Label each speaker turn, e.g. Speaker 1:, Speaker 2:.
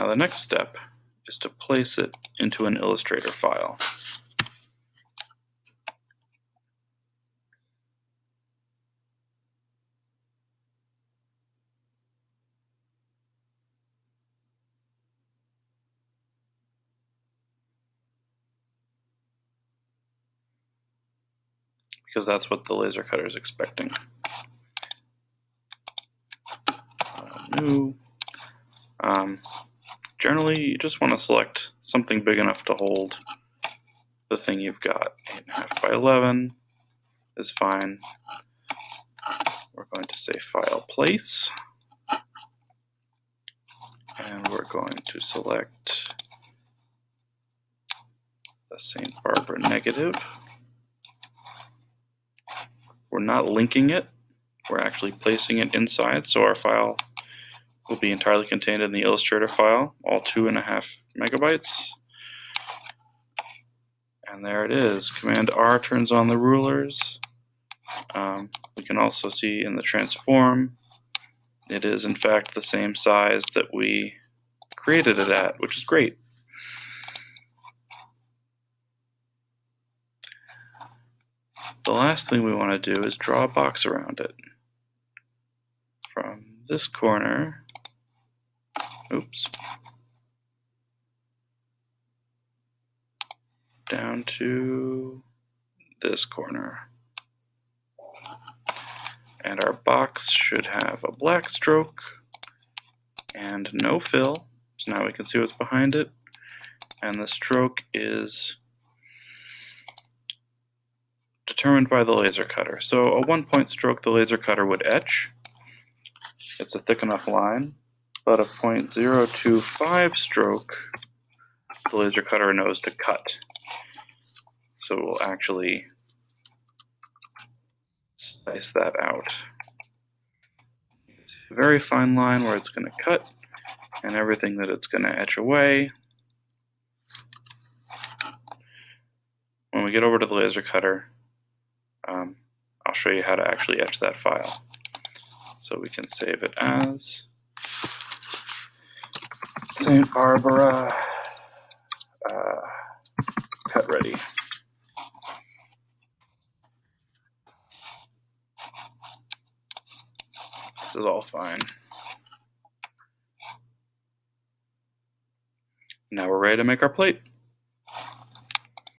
Speaker 1: Now the next step is to place it into an Illustrator file. because that's what the laser cutter is expecting. Uh, new. Um, generally, you just want to select something big enough to hold the thing you've got. 8.5 by 11 is fine. We're going to say File Place. And we're going to select the St. Barbara negative. We're not linking it, we're actually placing it inside, so our file will be entirely contained in the Illustrator file, all two and a half megabytes. And there it is. Command R turns on the rulers. Um, we can also see in the transform, it is in fact the same size that we created it at, which is great. The last thing we want to do is draw a box around it. From this corner, oops, down to this corner. And our box should have a black stroke and no fill. So now we can see what's behind it. And the stroke is determined by the laser cutter. So a one point stroke the laser cutter would etch. It's a thick enough line, but a 0.025 stroke the laser cutter knows to cut. So we'll actually slice that out. It's a very fine line where it's going to cut and everything that it's going to etch away. When we get over to the laser cutter, um, I'll show you how to actually etch that file. So we can save it as St. Barbara uh, cut ready. This is all fine. Now we're ready to make our plate.